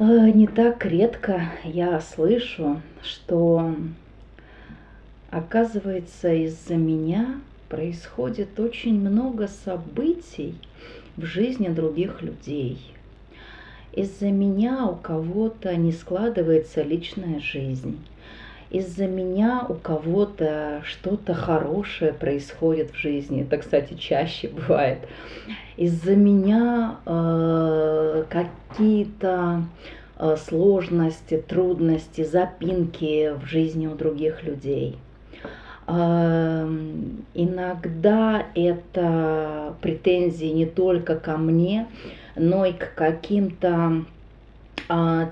Не так редко я слышу, что оказывается из-за меня происходит очень много событий в жизни других людей. Из-за меня у кого-то не складывается личная жизнь. Из-за меня у кого-то что-то хорошее происходит в жизни. Это, кстати, чаще бывает. Из-за меня э, какие-то э, сложности, трудности, запинки в жизни у других людей – Иногда это претензии не только ко мне, но и к каким-то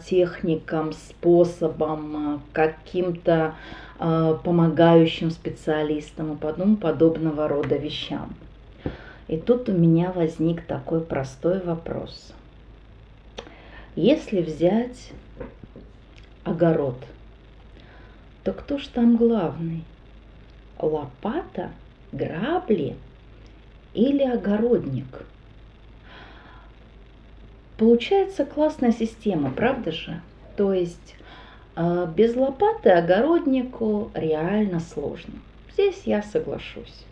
техникам, способам, а, каким-то а, помогающим специалистам и тому подобного рода вещам. И тут у меня возник такой простой вопрос. Если взять огород, то кто ж там главный? лопата, грабли или огородник. Получается классная система, правда же? То есть э, без лопаты огороднику реально сложно. Здесь я соглашусь.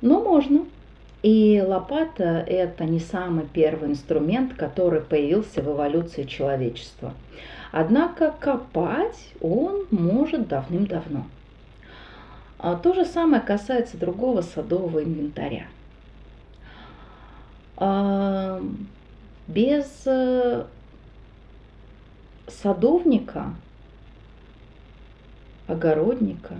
Но можно. И лопата – это не самый первый инструмент, который появился в эволюции человечества. Однако копать он может давным-давно. А то же самое касается другого садового инвентаря. Без э, садовника, огородника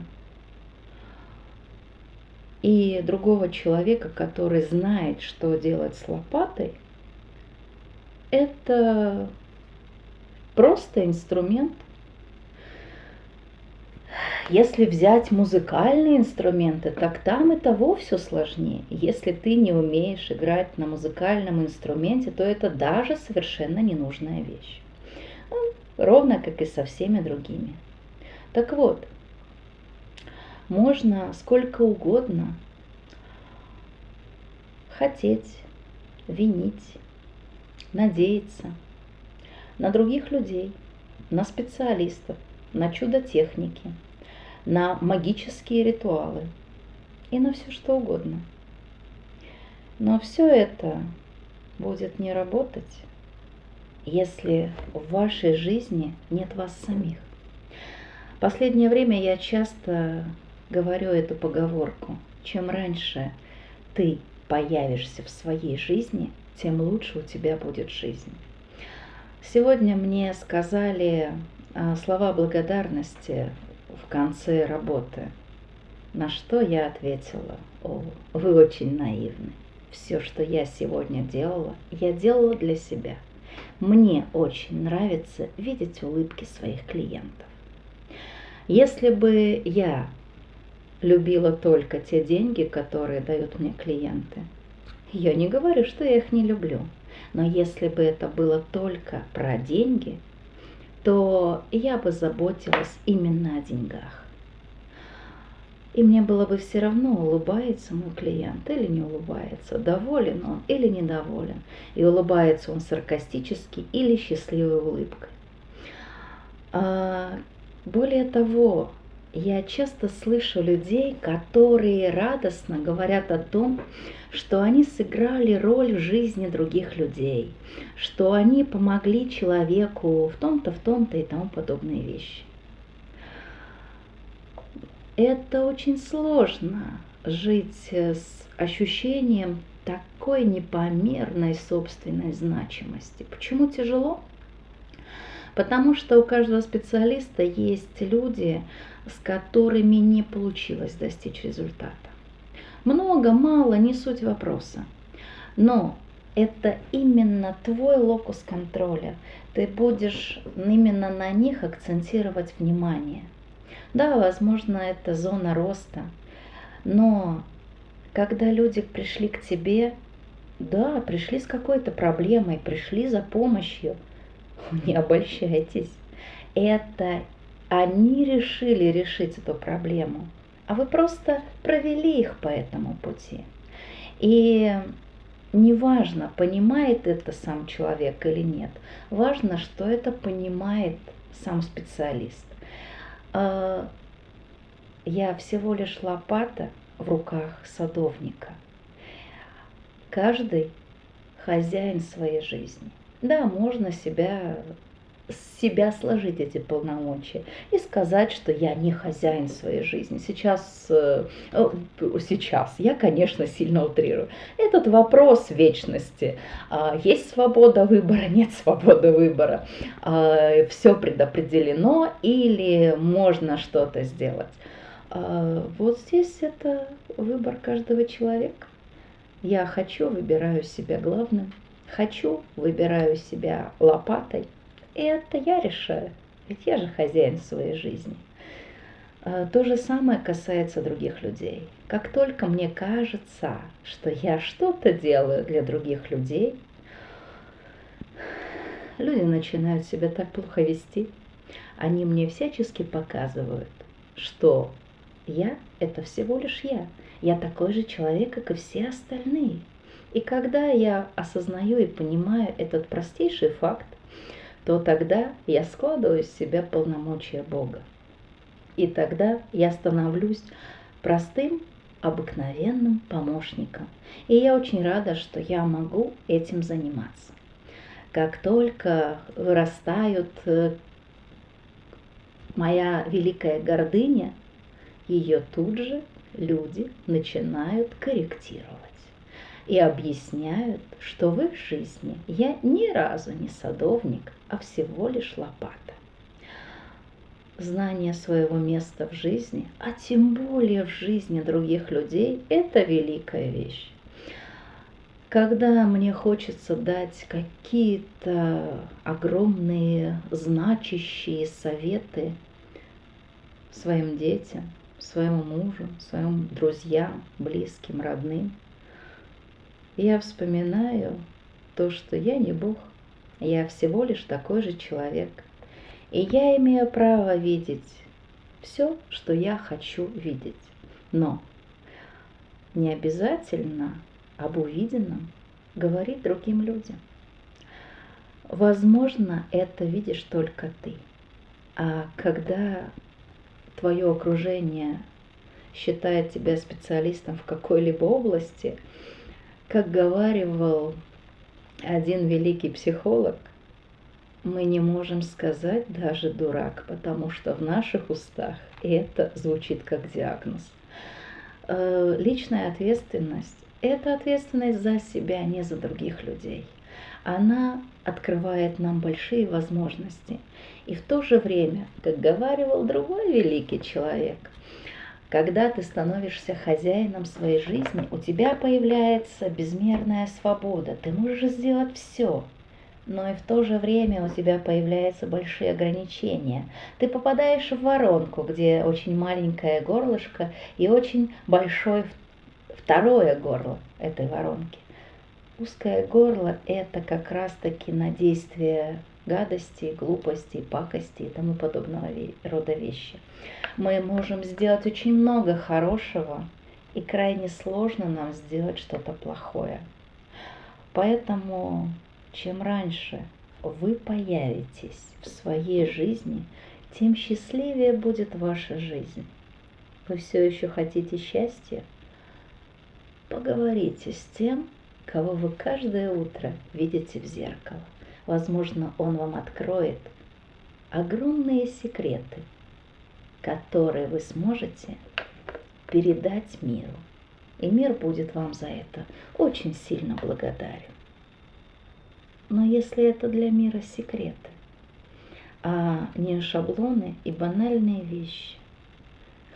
и другого человека, который знает, что делать с лопатой, это просто инструмент если взять музыкальные инструменты, так там и того все сложнее. Если ты не умеешь играть на музыкальном инструменте, то это даже совершенно ненужная вещь. Ну, ровно как и со всеми другими. Так вот, можно сколько угодно хотеть, винить, надеяться на других людей, на специалистов, на чудо техники – на магические ритуалы и на все что угодно. Но все это будет не работать, если в вашей жизни нет вас самих. Последнее время я часто говорю эту поговорку. Чем раньше ты появишься в своей жизни, тем лучше у тебя будет жизнь. Сегодня мне сказали а, слова благодарности в конце работы. На что я ответила, о, вы очень наивны. Все, что я сегодня делала, я делала для себя. Мне очень нравится видеть улыбки своих клиентов. Если бы я любила только те деньги, которые дают мне клиенты, я не говорю, что я их не люблю, но если бы это было только про деньги, то я бы заботилась именно о деньгах. И мне было бы все равно, улыбается мой клиент или не улыбается, доволен он или недоволен, и улыбается он саркастически или счастливой улыбкой. А, более того, я часто слышу людей, которые радостно говорят о том, что они сыграли роль в жизни других людей, что они помогли человеку в том-то, в том-то и тому подобные вещи. Это очень сложно жить с ощущением такой непомерной собственной значимости. Почему тяжело? Потому что у каждого специалиста есть люди, с которыми не получилось достичь результата. Много, мало, не суть вопроса. Но это именно твой локус контроля. Ты будешь именно на них акцентировать внимание. Да, возможно, это зона роста, но когда люди пришли к тебе, да, пришли с какой-то проблемой, пришли за помощью, не обольщайтесь. Это они решили решить эту проблему, а вы просто провели их по этому пути. И неважно, понимает это сам человек или нет, важно, что это понимает сам специалист. А, я всего лишь лопата в руках садовника. Каждый хозяин своей жизни. Да, можно себя себя сложить эти полномочия и сказать, что я не хозяин своей жизни. Сейчас, э, сейчас я, конечно, сильно утрирую. Этот вопрос вечности. А, есть свобода выбора, нет свободы выбора. А, Все предопределено или можно что-то сделать. А, вот здесь это выбор каждого человека. Я хочу, выбираю себя главным. Хочу, выбираю себя лопатой – и это я решаю, ведь я же хозяин своей жизни. А, то же самое касается других людей. Как только мне кажется, что я что-то делаю для других людей, люди начинают себя так плохо вести. Они мне всячески показывают, что я – это всего лишь я. Я такой же человек, как и все остальные. И когда я осознаю и понимаю этот простейший факт, то тогда я складываю из себя полномочия Бога. И тогда я становлюсь простым, обыкновенным помощником. И я очень рада, что я могу этим заниматься. Как только вырастают э, моя великая гордыня, ее тут же люди начинают корректировать и объясняют, что в их жизни я ни разу не садовник, а всего лишь лопата. Знание своего места в жизни, а тем более в жизни других людей, это великая вещь. Когда мне хочется дать какие-то огромные значащие советы своим детям, своему мужу, своим друзьям, близким, родным – я вспоминаю то, что я не Бог, я всего лишь такой же человек. И я имею право видеть все, что я хочу видеть. Но не обязательно об увиденном говорить другим людям. Возможно, это видишь только ты. А когда твое окружение считает тебя специалистом в какой-либо области – как говаривал один великий психолог, мы не можем сказать даже дурак, потому что в наших устах это звучит как диагноз. Э, личная ответственность – это ответственность за себя, а не за других людей. Она открывает нам большие возможности. И в то же время, как говаривал другой великий человек – когда ты становишься хозяином своей жизни, у тебя появляется безмерная свобода. Ты можешь сделать все, но и в то же время у тебя появляются большие ограничения. Ты попадаешь в воронку, где очень маленькое горлышко и очень большое второе горло этой воронки. Узкое горло – это как раз-таки на действие гадости, глупости, пакости и тому подобного рода вещи. Мы можем сделать очень много хорошего, и крайне сложно нам сделать что-то плохое. Поэтому чем раньше вы появитесь в своей жизни, тем счастливее будет ваша жизнь. Вы все еще хотите счастья? Поговорите с тем, кого вы каждое утро видите в зеркало. Возможно, он вам откроет огромные секреты, которые вы сможете передать миру. И мир будет вам за это очень сильно благодарен. Но если это для мира секреты, а не шаблоны и банальные вещи,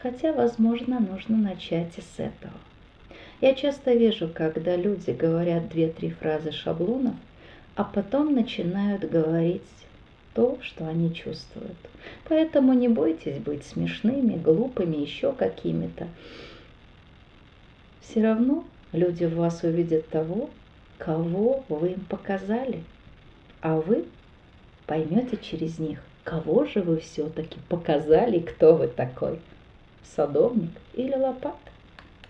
хотя, возможно, нужно начать и с этого. Я часто вижу, когда люди говорят две-три фразы шаблонов – а потом начинают говорить то, что они чувствуют. Поэтому не бойтесь быть смешными, глупыми, еще какими-то. Все равно люди в вас увидят того, кого вы им показали, а вы поймете через них, кого же вы все-таки показали, кто вы такой, садовник или лопата.